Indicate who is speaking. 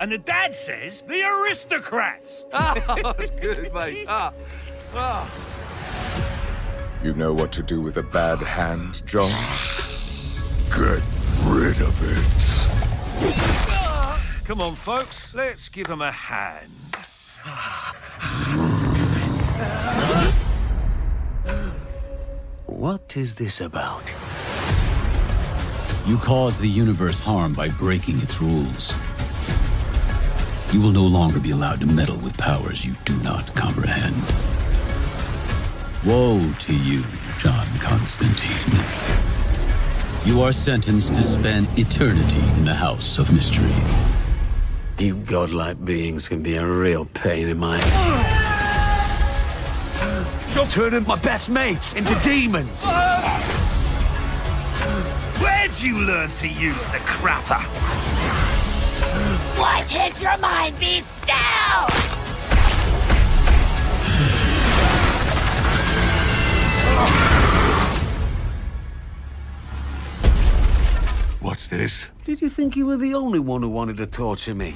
Speaker 1: And the dad says the aristocrats.
Speaker 2: oh, that's good, mate. Ah. Ah.
Speaker 3: You know what to do with a bad hand, John? Get rid of it.
Speaker 1: Come on, folks. Let's give him a hand.
Speaker 4: What is this about?
Speaker 5: You cause the universe harm by breaking its rules. You will no longer be allowed to meddle with powers you do not comprehend. Woe to you, John Constantine. You are sentenced to spend eternity in the House of Mystery.
Speaker 4: You godlike beings can be a real pain in my...
Speaker 2: You're turning my best mates into demons!
Speaker 1: Where'd you learn to use the crapper?
Speaker 6: Why can't your mind be still?
Speaker 2: What's this?
Speaker 4: Did you think you were the only one who wanted to torture me?